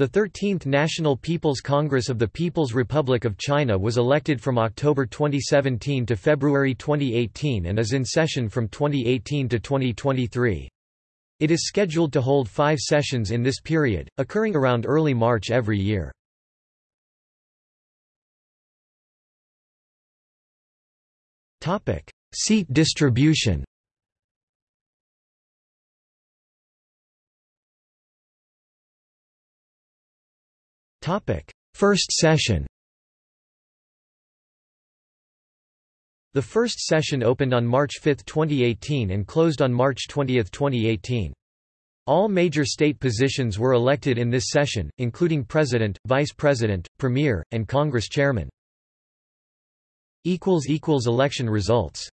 The 13th National People's Congress of the People's Republic of China was elected from October 2017 to February 2018 and is in session from 2018 to 2023. It is scheduled to hold five sessions in this period, occurring around early March every year. Seat distribution First session The first session opened on March 5, 2018 and closed on March 20, 2018. All major state positions were elected in this session, including President, Vice President, Premier, and Congress Chairman. Election results